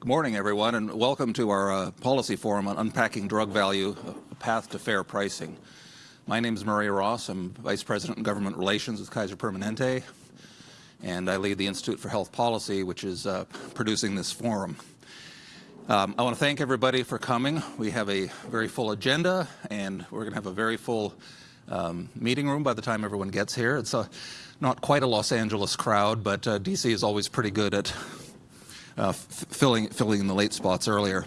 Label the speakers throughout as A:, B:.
A: Good morning, everyone, and welcome to our uh, policy forum on unpacking drug value, a path to fair pricing. My name is Murray Ross. I'm Vice President in Government Relations with Kaiser Permanente, and I lead the Institute for Health Policy, which is uh, producing this forum. Um, I want to thank everybody for coming. We have a very full agenda, and we're going to have a very full um, meeting room by the time everyone gets here. It's a, not quite a Los Angeles crowd, but uh, DC is always pretty good at uh, filling, filling in the late spots earlier.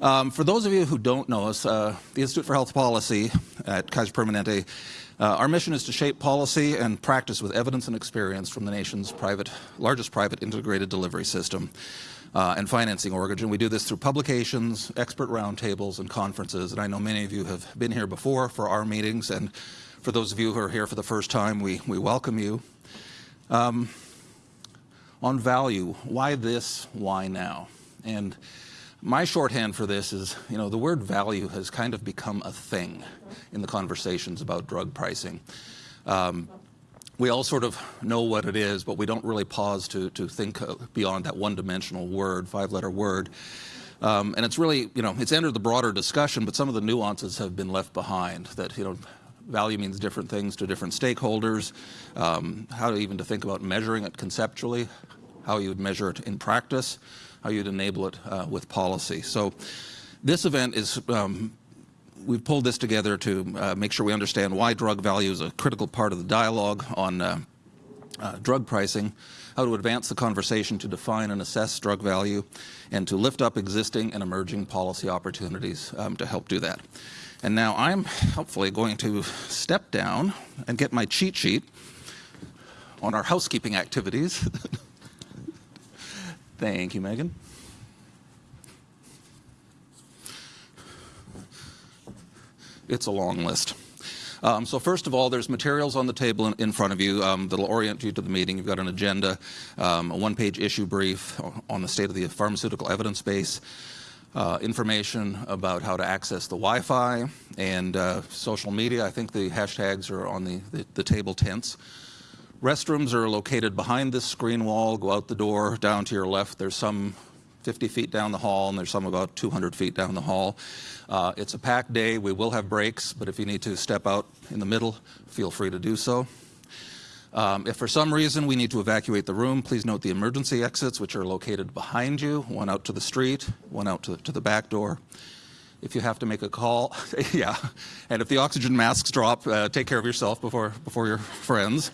A: Um, for those of you who don't know us, uh, the Institute for Health Policy at Kaiser Permanente, uh, our mission is to shape policy and practice with evidence and experience from the nation's private, largest private integrated delivery system uh, and financing origin. We do this through publications, expert roundtables, and conferences. And I know many of you have been here before for our meetings. And for those of you who are here for the first time, we, we welcome you. Um, on value, why this, why now? And my shorthand for this is, you know, the word value has kind of become a thing in the conversations about drug pricing. Um, we all sort of know what it is, but we don't really pause to, to think beyond that one-dimensional word, five-letter word. Um, and it's really, you know, it's entered the broader discussion, but some of the nuances have been left behind. That, you know, value means different things to different stakeholders, um, how to even to think about measuring it conceptually, how you would measure it in practice, how you'd enable it uh, with policy. So this event is um, we've pulled this together to uh, make sure we understand why drug value is a critical part of the dialogue on uh, uh, drug pricing, how to advance the conversation to define and assess drug value, and to lift up existing and emerging policy opportunities um, to help do that. And now I'm hopefully going to step down and get my cheat sheet on our housekeeping activities. Thank you, Megan. It's a long list. Um, so first of all, there's materials on the table in, in front of you um, that'll orient you to the meeting. You've got an agenda, um, a one-page issue brief on the state of the pharmaceutical evidence base, uh, information about how to access the Wi-Fi and uh, social media. I think the hashtags are on the, the, the table tents. Restrooms are located behind this screen wall. Go out the door, down to your left. There's some 50 feet down the hall, and there's some about 200 feet down the hall. Uh, it's a packed day. We will have breaks, but if you need to step out in the middle, feel free to do so. Um, if for some reason we need to evacuate the room, please note the emergency exits, which are located behind you, one out to the street, one out to, to the back door. If you have to make a call, yeah, and if the oxygen masks drop, uh, take care of yourself before, before your friends.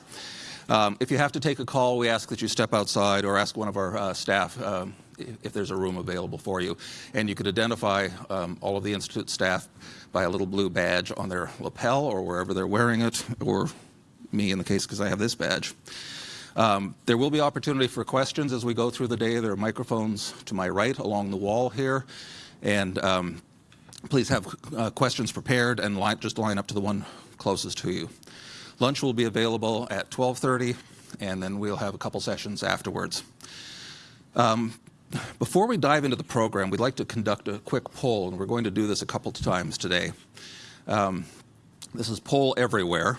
A: Um, if you have to take a call, we ask that you step outside or ask one of our uh, staff um, if there's a room available for you. And you could identify um, all of the Institute staff by a little blue badge on their lapel or wherever they're wearing it, or me in the case because I have this badge. Um, there will be opportunity for questions as we go through the day. There are microphones to my right along the wall here. And um, please have uh, questions prepared and line, just line up to the one closest to you. Lunch will be available at 12.30, and then we'll have a couple sessions afterwards. Um, before we dive into the program, we'd like to conduct a quick poll, and we're going to do this a couple times today. Um, this is Poll Everywhere.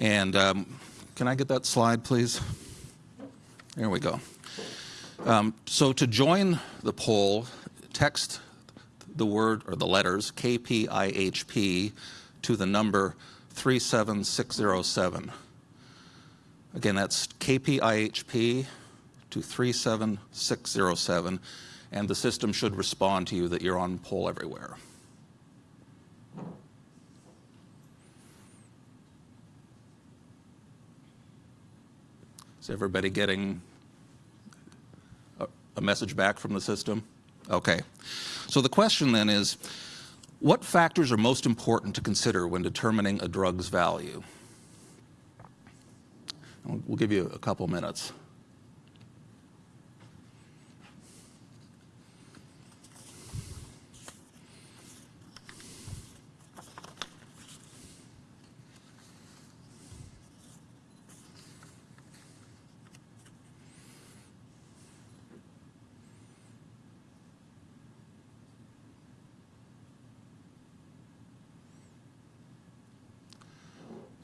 A: And um, can I get that slide, please? There we go. Um, so to join the poll, text the word or the letters KPIHP to the number 37607. Again, that's KPIHP to 37607, and the system should respond to you that you're on poll everywhere. Is everybody getting a, a message back from the system? Okay. So the question then is, what factors are most important to consider when determining a drug's value? We'll give you a couple minutes.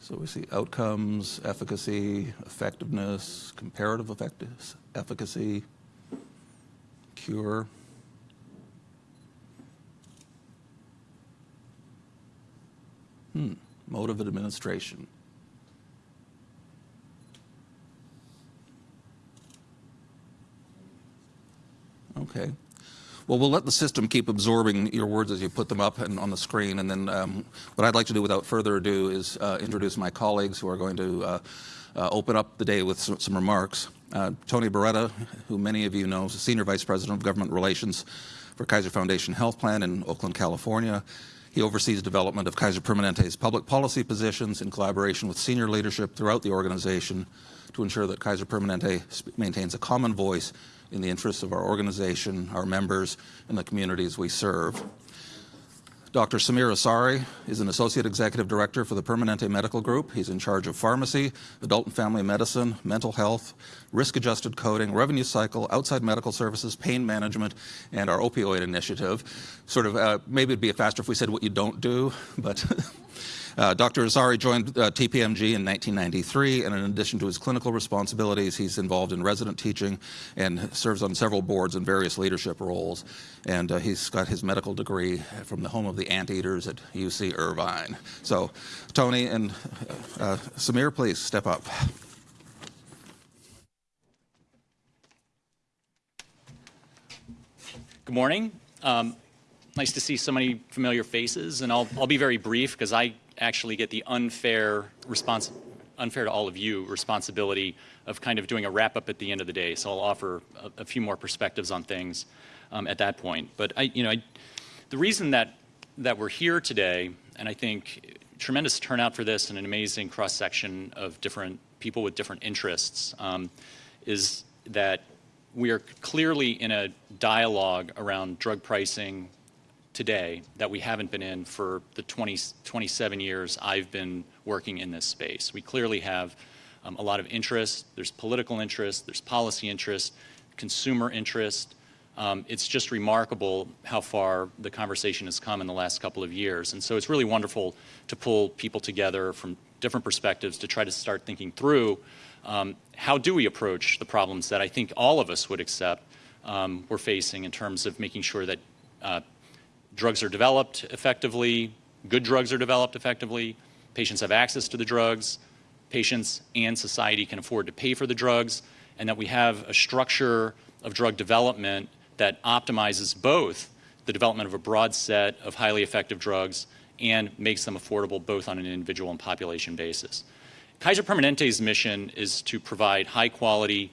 A: So we see outcomes, efficacy, effectiveness, comparative effectiveness, efficacy. cure. Hmm, mode of administration. Okay. Well, we'll let the system keep absorbing your words as you put them up and on the screen. And then um, what I'd like to do without further ado is uh, introduce my colleagues who are going to uh, uh, open up the day with some, some remarks. Uh, Tony Barrueta, who many of you know, is Senior Vice President of Government Relations for Kaiser Foundation Health Plan in Oakland, California. He oversees development of Kaiser Permanente's public policy positions in collaboration with senior leadership throughout the organization to ensure that Kaiser Permanente maintains a common voice in the interests of our organization, our members, and the communities we serve. Dr. Sameer Awsare is an Associate Executive Director for the Permanente Medical Group. He's in charge of pharmacy, adult and family medicine, mental health, risk-adjusted coding, revenue cycle, outside medical services, pain management, and our opioid initiative. Sort of, uh, maybe it'd be faster if we said what you don't do, but Uh, Dr. Awsare joined uh, TPMG in 1993, and in addition to his clinical responsibilities, he's involved in resident teaching and serves on several boards in various leadership roles. And uh, he's got his medical degree from the home of the anteaters at UC Irvine. So, Tony and uh, Sameer, please step up.
B: Good morning. Um, nice to see so many familiar faces, and I'll, I'll be very brief because I actually get the unfair response, unfair to all of you responsibility of kind of doing a wrap up at the end of the day. So I'll offer a, a few more perspectives on things um, at that point. But I, you know, I, the reason that that we're here today, and I think tremendous turnout for this and an amazing cross section of different people with different interests, um, is that we are clearly in a dialogue around drug pricing, today that we haven't been in for the 20, 27 years I've been working in this space. We clearly have um, a lot of interest. There's political interest, there's policy interest, consumer interest. Um, it's just remarkable how far the conversation has come in the last couple of years. And so it's really wonderful to pull people together from different perspectives to try to start thinking through um, how do we approach the problems that I think all of us would accept um, we're facing in terms of making sure that uh, drugs are developed effectively, good drugs are developed effectively, patients have access to the drugs, patients and society can afford to pay for the drugs, and that we have a structure of drug development that optimizes both the development of a broad set of highly effective drugs and makes them affordable both on an individual and population basis. Kaiser Permanente's mission is to provide high quality,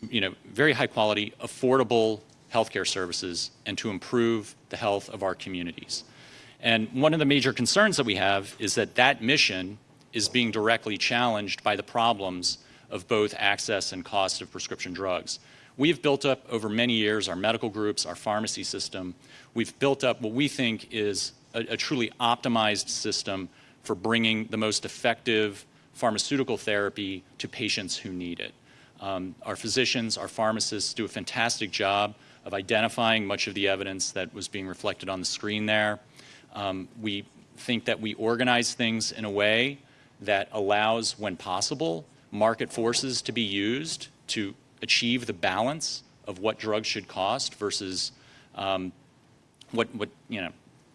B: you know, very high quality, affordable healthcare services and to improve the health of our communities. And one of the major concerns that we have is that that mission is being directly challenged by the problems of both access and cost of prescription drugs. We've built up over many years our medical groups, our pharmacy system. We've built up what we think is a, a truly optimized system for bringing the most effective pharmaceutical therapy to patients who need it. Um, our physicians, our pharmacists do a fantastic job of identifying much of the evidence that was being reflected on the screen there. Um, we think that we organize things in a way that allows, when possible, market forces to be used to achieve the balance of what drugs should cost versus um, what, what, you know,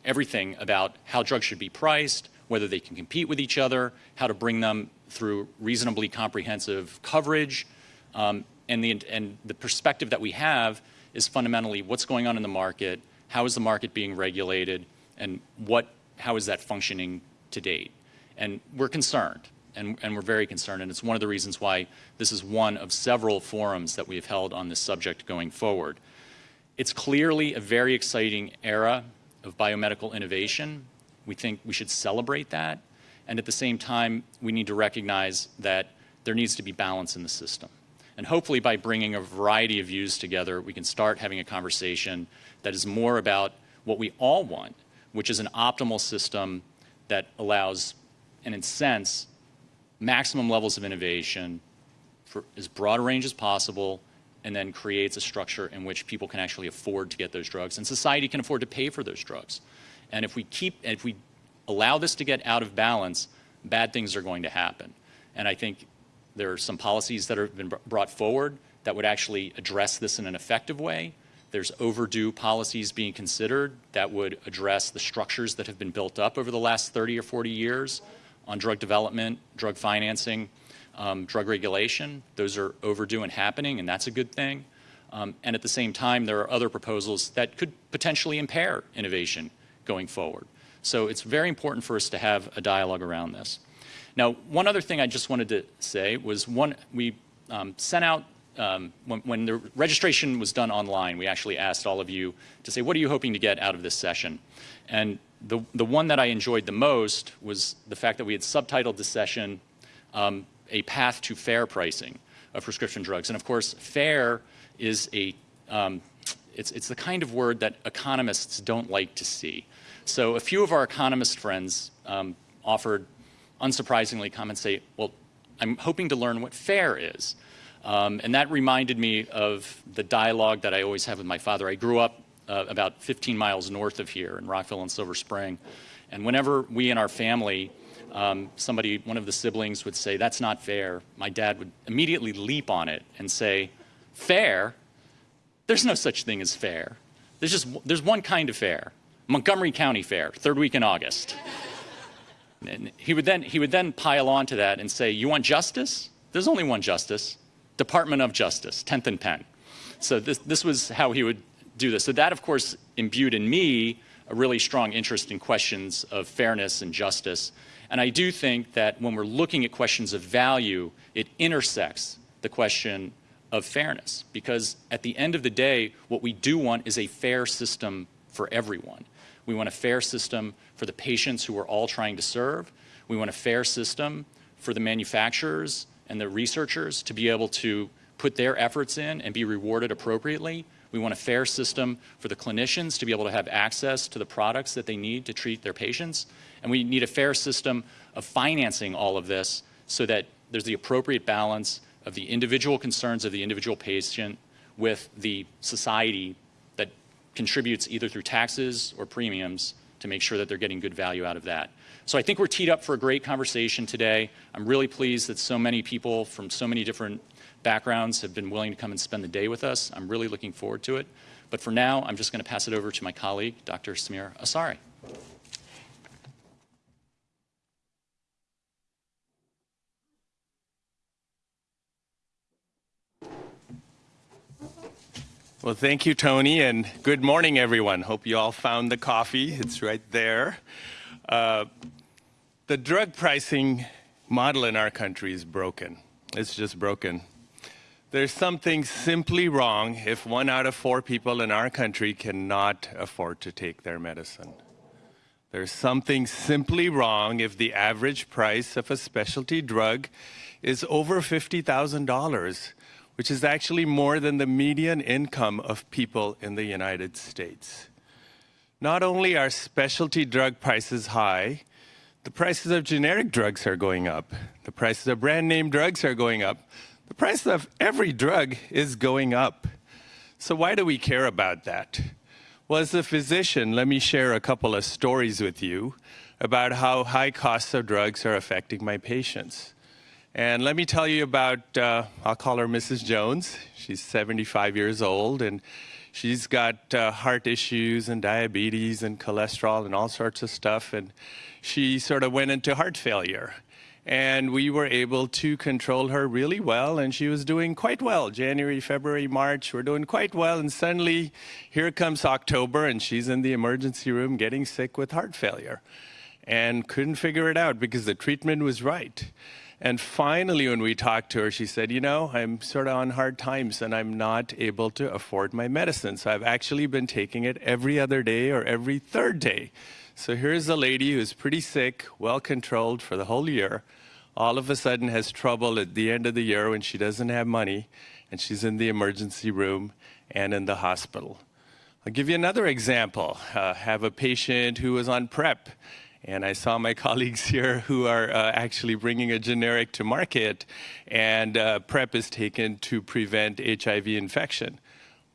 B: everything about how drugs should be priced, whether they can compete with each other, how to bring them through reasonably comprehensive coverage, um, and, the, and the perspective that we have is fundamentally what's going on in the market, how is the market being regulated, and what, how is that functioning to date. And we're concerned, and, and we're very concerned, and it's one of the reasons why this is one of several forums that we've held on this subject going forward. It's clearly a very exciting era of biomedical innovation. We think we should celebrate that, and at the same time, we need to recognize that there needs to be balance in the system. And hopefully by bringing a variety of views together, we can start having a conversation that is more about what we all want, which is an optimal system that allows, and in a sense, maximum levels of innovation for as broad a range as possible, and then creates a structure in which people can actually afford to get those drugs, and society can afford to pay for those drugs. And if we keep, if we allow this to get out of balance, bad things are going to happen. And I think there are some policies that have been brought forward that would actually address this in an effective way. There's overdue policies being considered that would address the structures that have been built up over the last 30 or 40 years on drug development, drug financing, um, drug regulation. Those are overdue and happening, and that's a good thing. Um, and at the same time, there are other proposals that could potentially impair innovation going forward. So it's very important for us to have a dialogue around this. Now, one other thing I just wanted to say was one, we um, sent out, um, when, when, the registration was done online, we actually asked all of you to say, what are you hoping to get out of this session? And the, the one that I enjoyed the most was the fact that we had subtitled the session, um, A Path to Fair Pricing of Prescription Drugs. And of course, fair is a, um, it's, it's the kind of word that economists don't like to see. So a few of our economist friends um, offered, unsurprisingly, come and say, well, I'm hoping to learn what fair is. Um, and that reminded me of the dialogue that I always have with my father. I grew up uh, about 15 miles north of here in Rockville and Silver Spring. And whenever we in our family, um, somebody, one of the siblings would say, that's not fair, my dad would immediately leap on it and say, fair? There's no such thing as fair. There's just, there's one kind of fair. Montgomery County Fair, third week in August. And he would then, he would then pile on to that and say, you want justice? There's only one justice, Department of Justice, 10th and Penn. So this, this was how he would do this. So that, of course, imbued in me a really strong interest in questions of fairness and justice. And I do think that when we're looking at questions of value, it intersects the question of fairness. Because at the end of the day, what we do want is a fair system for everyone. We want a fair system for the patients who we're all trying to serve. We want a fair system for the manufacturers and the researchers to be able to put their efforts in and be rewarded appropriately. We want a fair system for the clinicians to be able to have access to the products that they need to treat their patients. And we need a fair system of financing all of this so that there's the appropriate balance of the individual concerns of the individual patient with the society contributes either through taxes or premiums to make sure that they're getting good value out of that. So I think we're teed up for a great conversation today. I'm really pleased that so many people from so many different backgrounds have been willing to come and spend the day with us. I'm really looking forward to it. But for now, I'm just going to pass it over to my colleague, Dr. Sameer Awsare.
C: Well, thank you, Tony, and good morning, everyone. Hope you all found the coffee. It's right there. Uh, the drug pricing model in our country is broken. It's just broken. There's something simply wrong if one out of four people in our country cannot afford to take their medicine. There's something simply wrong if the average price of a specialty drug is over $50,000 which is actually more than the median income of people in the United States. Not only are specialty drug prices high, the prices of generic drugs are going up. The prices of brand name drugs are going up. The price of every drug is going up. So why do we care about that? Well, as a physician, let me share a couple of stories with you about how high costs of drugs are affecting my patients. And let me tell you about, uh, I'll call her Mrs. Jones. She's 75 years old, and she's got uh, heart issues and diabetes and cholesterol and all sorts of stuff. And she sort of went into heart failure. And we were able to control her really well, and she was doing quite well. January, February, March, we're doing quite well. And suddenly, here comes October, and she's in the emergency room getting sick with heart failure and couldn't figure it out because the treatment was right. And finally, when we talked to her, she said, You know, I'm sort of on hard times and I'm not able to afford my medicine. So I've actually been taking it every other day or every third day. So here's a lady who's pretty sick, well controlled for the whole year, all of a sudden has trouble at the end of the year when she doesn't have money and she's in the emergency room and in the hospital. I'll give you another example. Uh, have a patient who was on PrEP and I saw my colleagues here who are uh, actually bringing a generic to market, and uh, PrEP is taken to prevent HIV infection.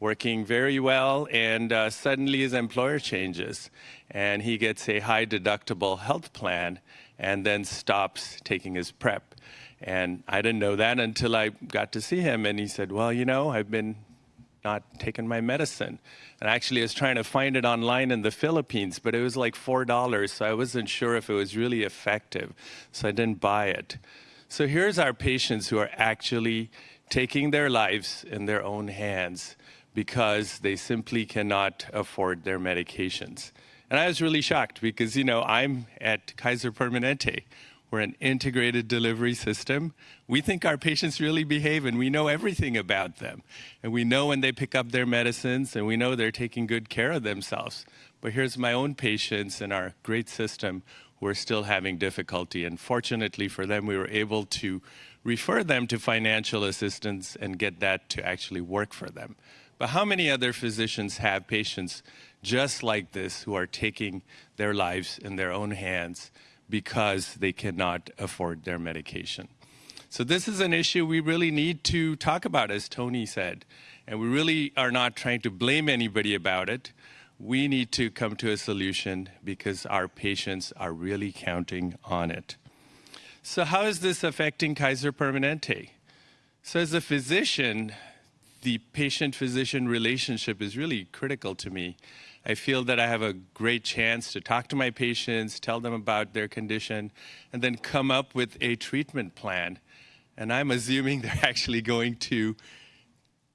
C: Working very well, and uh, suddenly his employer changes, and he gets a high deductible health plan and then stops taking his PrEP. And I didn't know that until I got to see him, and he said, Well, you know, I've been not taken my medicine. And actually, I was trying to find it online in the Philippines, but it was like $4, so I wasn't sure if it was really effective, so I didn't buy it. So here's our patients who are actually taking their lives in their own hands because they simply cannot afford their medications. And I was really shocked because, you know, I'm at Kaiser Permanente. We're an integrated delivery system. We think our patients really behave and we know everything about them. And we know when they pick up their medicines and we know they're taking good care of themselves. But here's my own patients in our great system who are still having difficulty. And fortunately for them, we were able to refer them to financial assistance and get that to actually work for them. But how many other physicians have patients just like this who are taking their lives in their own hands because they cannot afford their medication? So this is an issue we really need to talk about, as Tony said. And we really are not trying to blame anybody about it. We need to come to a solution because our patients are really counting on it. So how is this affecting Kaiser Permanente? So as a physician, the patient-physician relationship is really critical to me. I feel that I have a great chance to talk to my patients, tell them about their condition, and then come up with a treatment plan. And I'm assuming they're actually going to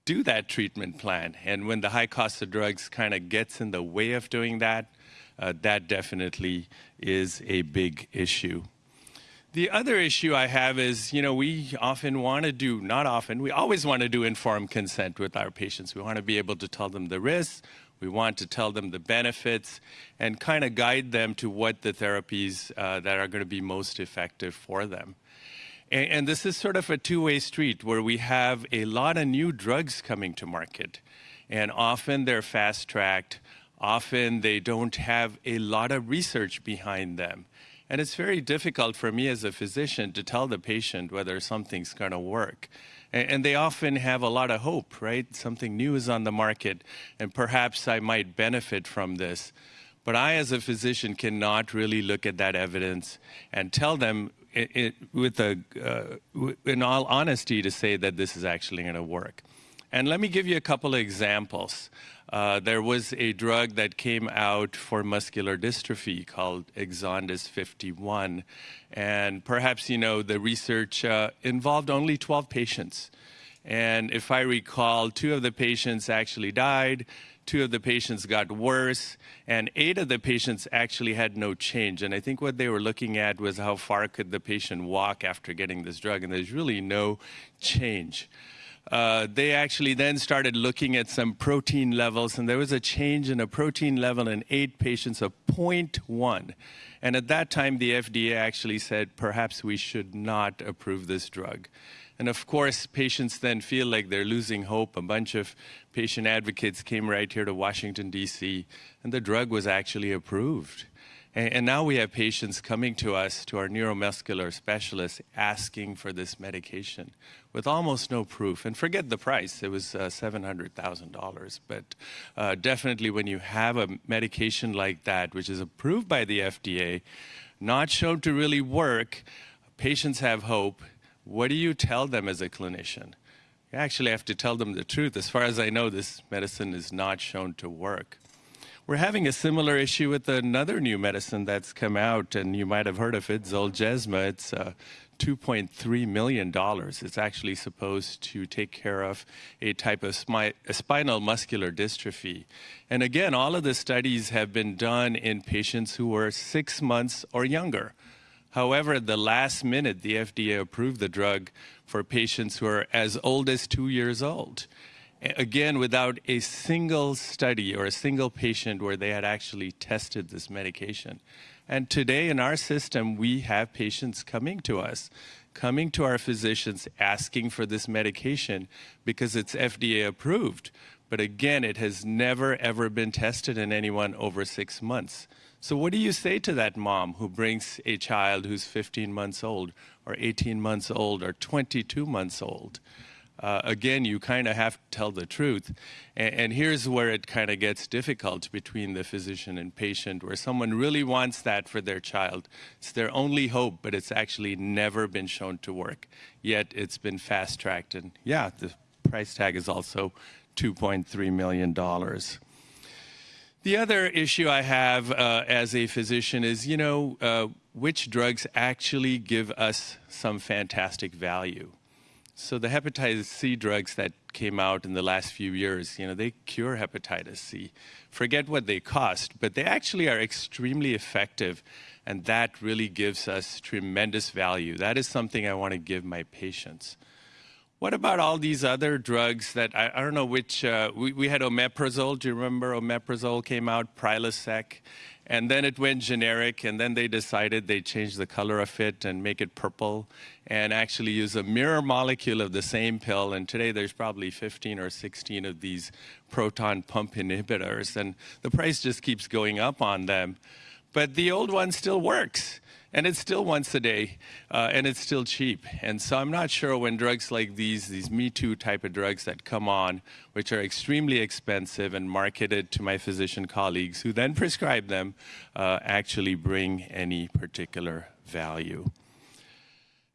C: do that treatment plan. And when the high cost of drugs kind of gets in the way of doing that, uh, that definitely is a big issue. The other issue I have is, you know, we often want to do, not often, we always want to do informed consent with our patients. We want to be able to tell them the risks, we want to tell them the benefits, and kind of guide them to what the therapies uh, that are going to be most effective for them. And, and this is sort of a two-way street where we have a lot of new drugs coming to market. And often they're fast-tracked, often they don't have a lot of research behind them. And it's very difficult for me as a physician to tell the patient whether something's going to work. And, they often have a lot of hope, right? Something new is on the market, and perhaps I might benefit from this. But I, as a physician, cannot really look at that evidence and tell them it, it, with a, uh, in all honesty to say that this is actually going to work. And let me give you a couple of examples. Uh, there was a drug that came out for muscular dystrophy called Exondys 51. And perhaps you know the research uh, involved only 12 patients. And if I recall, two of the patients actually died, two of the patients got worse, and eight of the patients actually had no change. And I think what they were looking at was how far could the patient walk after getting this drug, and there's really no change uh, they actually then started looking at some protein levels, and there was a change in a protein level in eight patients of 0.1. And at that time, the FDA actually said, perhaps we should not approve this drug. And of course, patients then feel like they're losing hope. A bunch of patient advocates came right here to Washington, D.C., and the drug was actually approved. And, now we have patients coming to us, to our neuromuscular specialists, asking for this medication with almost no proof. And forget the price, it was uh, $700,000. But uh, definitely when you have a medication like that, which is approved by the FDA, not shown to really work, patients have hope. What do you tell them as a clinician? You actually have to tell them the truth. As far as I know, this medicine is not shown to work. We're having a similar issue with another new medicine that's come out, and you might have heard of it, Zolgensma. It's uh, $2.3 million. It's actually supposed to take care of a type of spinal muscular dystrophy. And again, all of the studies have been done in patients who were six months or younger. However, at the last minute, the FDA approved the drug for patients who are as old as two years old again, without a single study or a single patient where they had actually tested this medication. And today in our system, we have patients coming to us, coming to our physicians asking for this medication because it's FDA approved. But again, it has never ever been tested in anyone over six months. So what do you say to that mom who brings a child who's 15 months old or 18 months old or 22 months old? Uh, again, you kind of have to tell the truth. And, and here's where it kind of gets difficult between the physician and patient, where someone really wants that for their child. It's their only hope, but it's actually never been shown to work. Yet it's been fast tracked. And yeah, the price tag is also $2.3 million. The other issue I have uh, as a physician is, you know, uh, which drugs actually give us some fantastic value. So the hepatitis C drugs that came out in the last few years, you know, they cure hepatitis C. Forget what they cost, but they actually are extremely effective, and that really gives us tremendous value. That is something I want to give my patients. What about all these other drugs that I, I don't know which? Uh, we, we, had omeprazole. Do you remember omeprazole came out, Prilosec, and then it went generic, and then they decided they change the color of it and make it purple, and actually use a mirror molecule of the same pill. And today there's probably 15 or 16 of these proton pump inhibitors, and the price just keeps going up on them. But the old one still works and it's still once a day, uh, and it's still cheap. And so I'm not sure when drugs like these, these Me Too type of drugs that come on, which are extremely expensive and marketed to my physician colleagues who then prescribe them, uh, actually bring any particular value.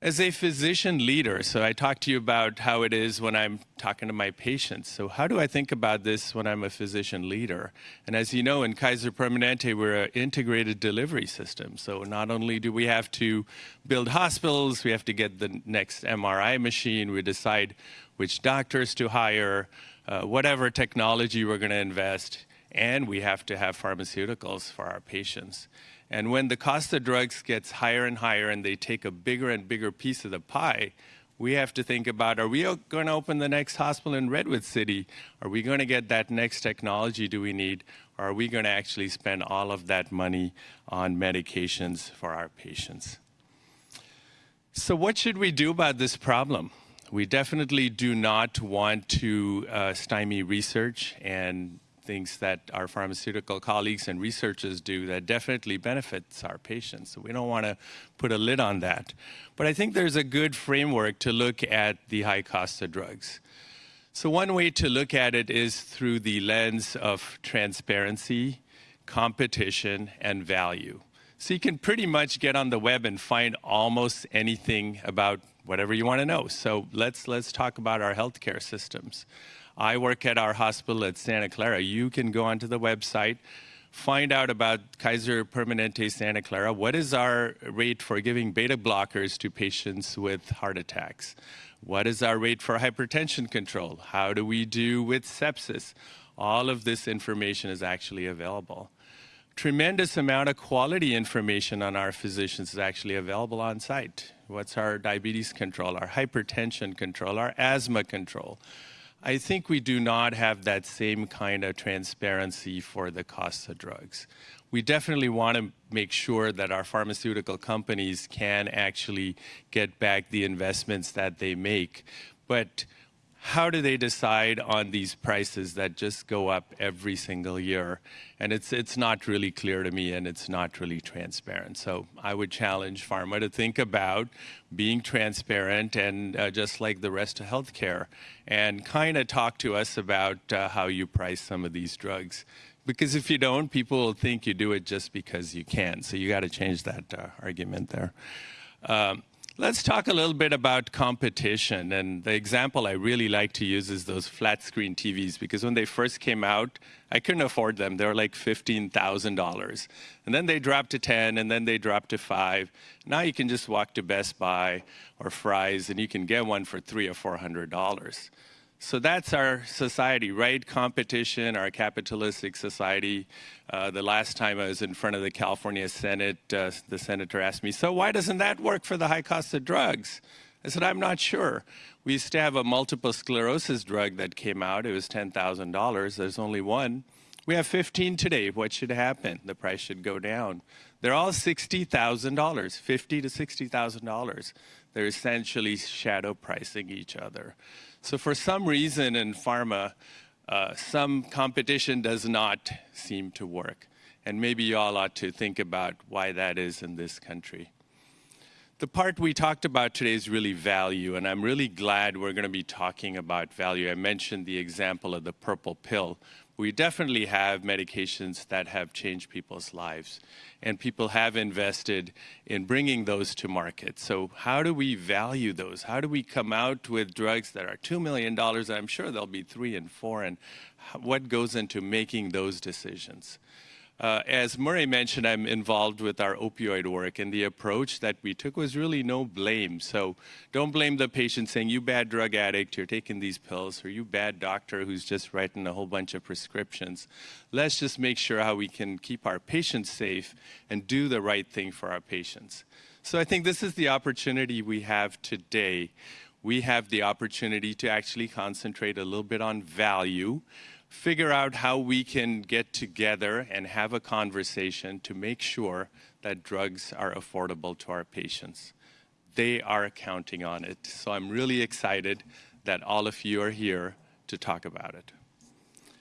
C: As a physician leader, so I talked to you about how it is when I'm talking to my patients. So how do I think about this when I'm a physician leader? And as you know, in Kaiser Permanente, we're an integrated delivery system. So not only do we have to build hospitals, we have to get the next MRI machine, we decide which doctors to hire, uh, whatever technology we're going to invest, and we have to have pharmaceuticals for our patients. And when the cost of drugs gets higher and higher and they take a bigger and bigger piece of the pie, we have to think about are we going to open the next hospital in Redwood City? Are we going to get that next technology do we need? Or are we going to actually spend all of that money on medications for our patients? So, what should we do about this problem? We definitely do not want to uh, stymie research and things that our pharmaceutical colleagues and researchers do that definitely benefits our patients. So we don't want to put a lid on that. But I think there's a good framework to look at the high cost of drugs. So one way to look at it is through the lens of transparency, competition, and value. So you can pretty much get on the web and find almost anything about whatever you want to know. So let's let's talk about our healthcare systems. I work at our hospital at Santa Clara. You can go onto the website, find out about Kaiser Permanente Santa Clara. What is our rate for giving beta blockers to patients with heart attacks? What is our rate for hypertension control? How do we do with sepsis? All of this information is actually available. Tremendous amount of quality information on our physicians is actually available on site. What's our diabetes control, our hypertension control, our asthma control? I think we do not have that same kind of transparency for the costs of drugs. We definitely want to make sure that our pharmaceutical companies can actually get back the investments that they make. But how do they decide on these prices that just go up every single year? And it's, it's not really clear to me and it's not really transparent. So I would challenge pharma to think about being transparent and uh, just like the rest of healthcare and kind of talk to us about uh, how you price some of these drugs. Because if you don't, people will think you do it just because you can. So you got to change that uh, argument there. Um, Let's talk a little bit about competition. And the example I really like to use is those flat screen TVs because when they first came out, I couldn't afford them. They were like $15,000. And then they dropped to 10 and then they dropped to 5. Now you can just walk to Best Buy or Fry's and you can get one for 3 or $400. So that's our society, right? Competition, our capitalistic society. Uh, the last time I was in front of the California Senate, uh, the senator asked me, So why doesn't that work for the high cost of drugs? I said, I'm not sure. We used to have a multiple sclerosis drug that came out. It was $10,000. There's only one. We have 15 today. What should happen? The price should go down. They're all $60,000, 50 to $60,000. They're essentially shadow pricing each other. So for some reason in pharma, uh, some competition does not seem to work. And maybe you all ought to think about why that is in this country. The part we talked about today is really value, and I'm really glad we're going to be talking about value. I mentioned the example of the purple pill. We definitely have medications that have changed people's lives, and people have invested in bringing those to market. So how do we value those? How do we come out with drugs that are $2 million? I'm sure there'll be three and four, and what goes into making those decisions? Uh, as Murray mentioned, I'm involved with our opioid work, and the approach that we took was really no blame. So don't blame the patient saying, you bad drug addict, you're taking these pills, or you bad doctor who's just writing a whole bunch of prescriptions. Let's just make sure how we can keep our patients safe and do the right thing for our patients. So I think this is the opportunity we have today. We have the opportunity to actually concentrate a little bit on value figure out how we can get together and have a conversation to make sure that drugs are affordable to our patients. They are counting on it. So I'm really excited that all of you are here to talk about it.